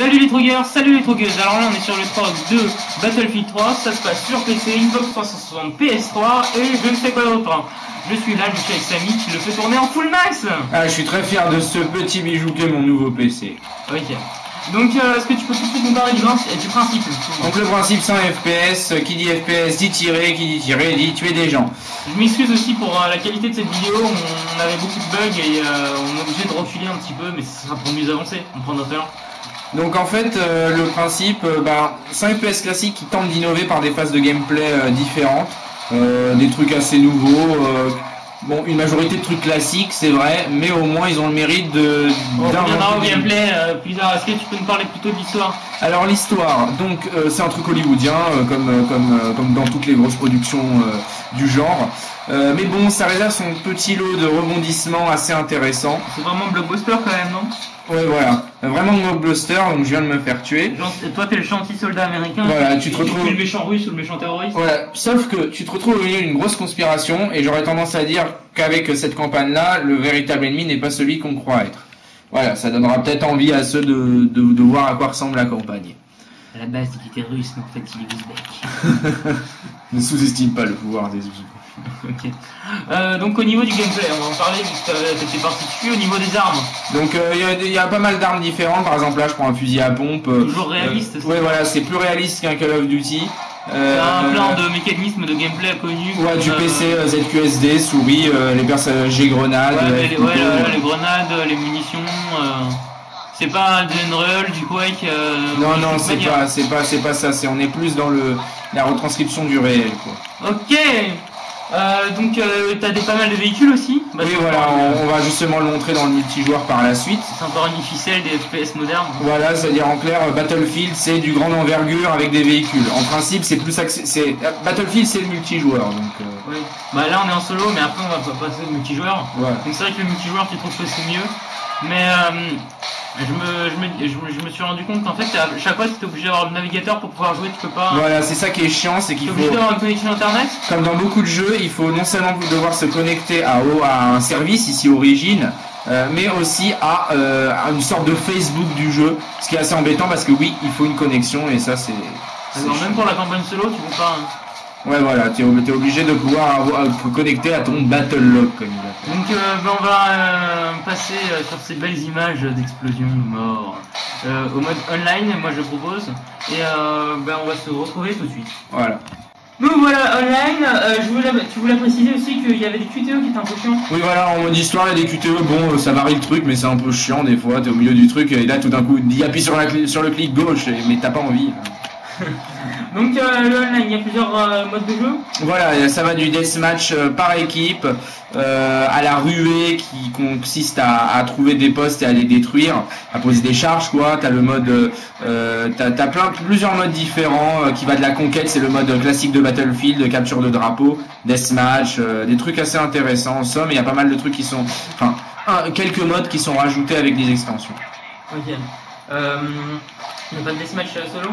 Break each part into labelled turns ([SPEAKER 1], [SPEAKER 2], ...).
[SPEAKER 1] Salut les trogueurs, salut les trogueuses. Alors là on est sur le trog de Battlefield 3, ça se passe sur PC, Xbox 360, PS3 et je ne sais quoi d'autre. Je suis là, je suis avec Samy qui le fait tourner en full max.
[SPEAKER 2] Ah, je suis très fier de ce petit bijou qu'est mon nouveau PC.
[SPEAKER 1] Ok. Donc euh, est-ce que tu peux tout de suite nous parler du, du principe
[SPEAKER 2] Donc le principe 100 FPS, qui dit FPS dit tirer, qui dit tirer dit tuer des gens.
[SPEAKER 1] Je m'excuse aussi pour euh, la qualité de cette vidéo, on, avait beaucoup de bugs et euh, on est obligé de reculer un petit peu, mais ce sera pour mieux avancer, on prend notre heure.
[SPEAKER 2] Donc en fait, euh, le principe, euh, bah, 100 FPS classique qui tente d'innover par des phases de gameplay euh, différentes, euh, des trucs assez nouveaux. euh, bon, une majorité de trucs classiques, c'est vrai, mais au moins ils ont le mérite de
[SPEAKER 1] On reviendra au gameplay euh, plus tard, est-ce que tu peux nous parler plutôt de l'histoire
[SPEAKER 2] Alors l'histoire, donc euh, c'est un truc hollywoodien euh, comme comme euh, comme dans toutes les grosses productions euh, du genre. Euh, mais bon, ça réserve son petit lot de rebondissements assez intéressants.
[SPEAKER 1] C'est vraiment blockbuster quand même, non?
[SPEAKER 2] Ouais, voilà, Vraiment blockbuster. Donc je viens de me faire tuer.
[SPEAKER 1] Genre, Toi t'es le gentil soldat américain,
[SPEAKER 2] Voilà, tu te
[SPEAKER 1] et
[SPEAKER 2] retrouves-
[SPEAKER 1] es le méchant russe ou le méchant terroriste
[SPEAKER 2] Voilà, sauf que tu te retrouves au milieu d'une grosse conspiration et j'aurais tendance à dire qu'avec cette campagne-là, le véritable ennemi n'est pas celui qu'on croit être. Voilà, ça donnera peut-être envie à ceux de, de, de voir à quoi ressemble la campagne.
[SPEAKER 1] À la base il était russe, mais en fait il est ouzbek.
[SPEAKER 2] Ne sous-estime pas le pouvoir des ouzous.
[SPEAKER 1] ok. Euh, donc au niveau du gameplay, on va en parler vu que t'as- t'étais parti dessus, au niveau des armes.
[SPEAKER 2] Donc euh, il y a y, pas mal d'armes différentes. Par exemple là, je prends un fusil à pompe. euh,
[SPEAKER 1] Toujours réaliste,
[SPEAKER 2] euh,
[SPEAKER 1] ça
[SPEAKER 2] voilà, c'est plus réaliste qu'un Call of Duty. Euh,
[SPEAKER 1] un plan de mécanisme de gameplay connu.
[SPEAKER 2] Ouais, du
[SPEAKER 1] euh,
[SPEAKER 2] PC, euh, ZQSD, souris, euh, les personnes G-grenades.
[SPEAKER 1] Ouais, les, ouais,
[SPEAKER 2] euh.
[SPEAKER 1] les grenades, les munitions. euh, c'est pas Unreal, du Quake. euh,
[SPEAKER 2] Non, non, c'est pas, c'est pas, c'est pas ça. C'est on est plus dans le la retranscription du réel, quoi.
[SPEAKER 1] Ok. Euh, donc euh, t'as des pas mal de véhicules aussi. Bah,
[SPEAKER 2] oui, voilà, on, on va justement le montrer dans le multijoueur par la suite.
[SPEAKER 1] C'est encore une ficelle des FPS modernes.
[SPEAKER 2] Voilà, c'est-à-dire en clair, Battlefield, c'est du grande envergure avec des véhicules. En principe, c'est plus accès, c'est euh, Battlefield, c'est le multijoueur, donc. euh,
[SPEAKER 1] Oui. Bah là on est en solo, mais après on va pas passer au multijoueur.
[SPEAKER 2] voilà.
[SPEAKER 1] Donc c'est vrai que le multijoueur tu trouves que c'est mieux. Mais euh, je, me, je, me, je, me, je me suis rendu compte qu'en fait à chaque fois t'es obligé d'avoir le navigateur pour pouvoir jouer, tu peux pas.
[SPEAKER 2] Voilà, c'est ça qui est chiant, c'est qu'il
[SPEAKER 1] obligé
[SPEAKER 2] faut.
[SPEAKER 1] d'avoir une connexion internet.
[SPEAKER 2] Comme dans beaucoup de jeux, il faut non seulement devoir se connecter à, à un service, ici Origin, euh, mais aussi à, euh, à une sorte de Facebook du jeu, ce qui est assez embêtant parce que oui, il faut une connexion et ça c'est...
[SPEAKER 1] Alors, même pour la campagne solo, tu peux pas. hein.
[SPEAKER 2] Ouais voilà, tu es obligé de pouvoir avoir- te connecter à ton Battle Log comme il l'appelle.
[SPEAKER 1] Donc euh, ben, on va euh, passer euh, sur ces belles images d'explosion, de mort, euh, au mode online, moi je propose, et euh, ben, on va se retrouver tout de suite.
[SPEAKER 2] Voilà.
[SPEAKER 1] Donc voilà, online, euh, je voulais, tu voulais préciser aussi qu'il y avait des QTE qui étaient un peu chiants.
[SPEAKER 2] Oui voilà, en mode histoire, il y a des QTE, bon euh, ça varie le truc, mais c'est un peu chiant des fois, t'es au milieu du truc et là tout d'un coup, il appuie sur, la, sur le clic gauche, mais t'as pas envie.
[SPEAKER 1] Donc euh, le online, il y a plusieurs euh, modes de jeu.
[SPEAKER 2] Voilà, ça va du deathmatch euh, par équipe euh, à la ruée qui consiste à, à trouver des postes et à les détruire, à poser des charges quoi. T'as le mode, euh, euh, t'as t'as plein plusieurs modes différents euh, qui va de la conquête, c'est le mode classique de Battlefield, de capture de drapeau, deathmatch, euh, des trucs assez intéressants. En somme, il y a pas mal de trucs qui sont, enfin, un- quelques modes qui sont rajoutés avec des extensions.
[SPEAKER 1] Ok. Euh, il n'y a pas de deathmatch euh, solo?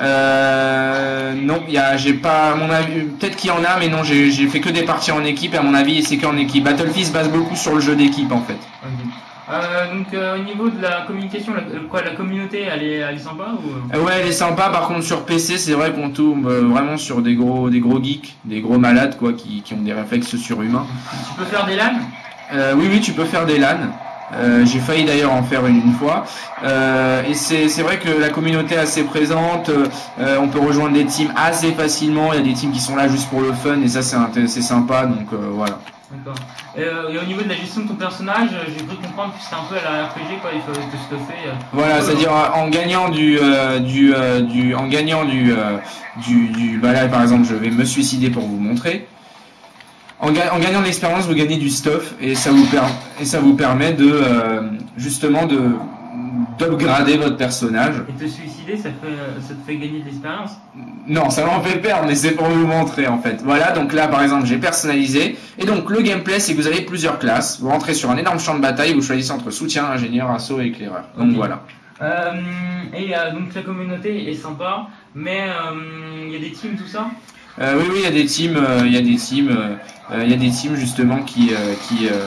[SPEAKER 2] Euh, non, il y a, j'ai pas, à mon avis, peut-être qu'il y en a, mais non, j'ai fait que des parties en équipe, et à mon avis, c'est qu'en équipe. Battlefield se base beaucoup sur le jeu d'équipe, en fait.
[SPEAKER 1] Ok. Euh, donc euh, au niveau de la communication, la, euh, quoi, la communauté, elle est, elle est sympa ou euh?
[SPEAKER 2] Ouais, elle est sympa, par contre, sur PC, c'est vrai qu'on tombe vraiment sur des gros, des gros geeks, des gros malades, quoi, qui, qui ont des réflexes surhumains.
[SPEAKER 1] Tu peux faire des LAN?
[SPEAKER 2] Euh, oui, oui, tu peux faire des LAN. Euh, j'ai failli d'ailleurs en faire une, une fois. Euh, et c'est c'est vrai que la communauté est assez présente. Euh, on peut rejoindre des teams assez facilement. Il y a des teams qui sont là juste pour le fun et ça c'est c'est sympa. Donc euh, voilà.
[SPEAKER 1] D'accord. Et, euh, et au niveau de la gestion de ton personnage, j'ai cru comprendre que c'était un peu à la RPG, quoi, il fallait te euh,
[SPEAKER 2] Voilà, c'est-à-dire en gagnant du euh, du euh, du en gagnant du euh, du, du bah là par exemple je vais me suicider pour vous montrer. En, ga- en gagnant de l'expérience, vous gagnez du stuff et ça vous per- et ça vous permet de euh, justement de d'upgrader votre personnage.
[SPEAKER 1] Et te suicider, ça, fait, ça te fait gagner de l'expérience?
[SPEAKER 2] Non, ça m'en fait perdre, mais c'est pour vous montrer en fait. Voilà, donc là par exemple j'ai personnalisé. Et donc le gameplay c'est que vous avez plusieurs classes. Vous rentrez sur un énorme champ de bataille, vous choisissez entre soutien, ingénieur, assaut et éclaireur. Donc voilà.
[SPEAKER 1] euh, Et euh, donc la communauté est sympa, mais euh, il y a des teams, tout ça?
[SPEAKER 2] Oui, oui, il y a des teams, euh, il y a des teams, euh, euh, il y a des teams justement qui, euh, qui, euh,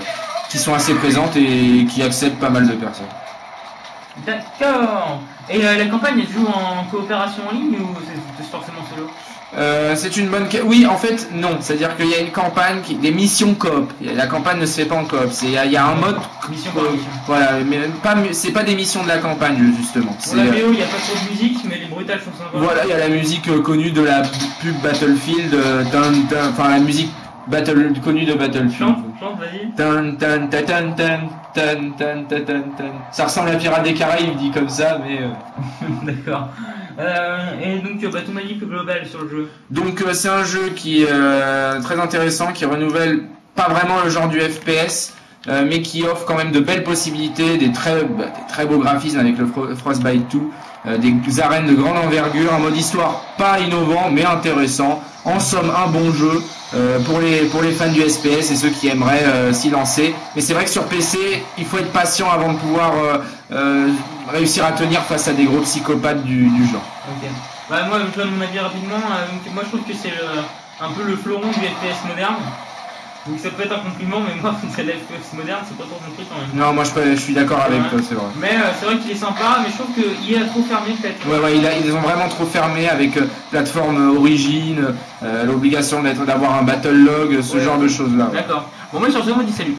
[SPEAKER 2] qui sont assez présentes et qui acceptent pas mal de personnes.
[SPEAKER 1] D'accord. Et euh, la campagne, elle joue en coopération en ligne ou c'est forcément solo?
[SPEAKER 2] Euh, c'est une bonne. Oui, en fait, non. C'est-à-dire qu'il y a une campagne, qui... des missions coop. La campagne ne se fait pas en coop. C'est il y a- il y a un mode.
[SPEAKER 1] Mission mission.
[SPEAKER 2] Voilà, mais pas. C'est pas des missions de la campagne justement.
[SPEAKER 1] Pour la
[SPEAKER 2] euh,
[SPEAKER 1] il n'y a pas trop de musique, mais les brutales sont sympas.
[SPEAKER 2] Voilà, il y a la musique connue de la pub Battlefield. Enfin, la musique battle connue de Battlefield.
[SPEAKER 1] Chante, vas-y.
[SPEAKER 2] Tan, tan, ta, tan, tan, tan, tan, ta, tan, tan. Ça ressemble à Pirates des Caraïbes dit comme ça, mais. euh,
[SPEAKER 1] D'accord. Euh, et donc, euh, bah, ton plus global sur le jeu
[SPEAKER 2] Donc euh, c'est un jeu qui est euh, très intéressant, qui renouvelle pas vraiment le genre du FPS, mais qui offre quand même de belles possibilités, des très, bah, des très beaux graphismes avec le Fro- Frostbite 2, euh, des arènes de grande envergure, un mode histoire pas innovant mais intéressant. En somme, un bon jeu euh, pour les pour les fans du SPS et ceux qui aimeraient euh, s'y lancer. Mais c'est vrai que sur PC, il faut être patient avant de pouvoir euh, réussir à tenir face à des gros psychopathes du, genre.
[SPEAKER 1] Bah, moi, je trouve que c'est un peu le fleuron du FPS moderne. Donc, ça peut être un compliment, mais moi, c'est le FPS moderne, c'est pas trop mon truc quand même.
[SPEAKER 2] Non, moi je, peux- je suis d'accord avec
[SPEAKER 1] Ouais.
[SPEAKER 2] toi, c'est vrai.
[SPEAKER 1] Mais euh, c'est vrai qu'il est sympa, mais je trouve qu'il est trop fermé peut-être.
[SPEAKER 2] Ouais, ouais, il a- ils ont vraiment trop fermé avec euh, plateforme origine, euh, l'obligation d'être d'avoir un battle log, ce
[SPEAKER 1] Ouais.
[SPEAKER 2] genre de choses là.
[SPEAKER 1] D'accord. Bon, moi, sur ce, on dit salut.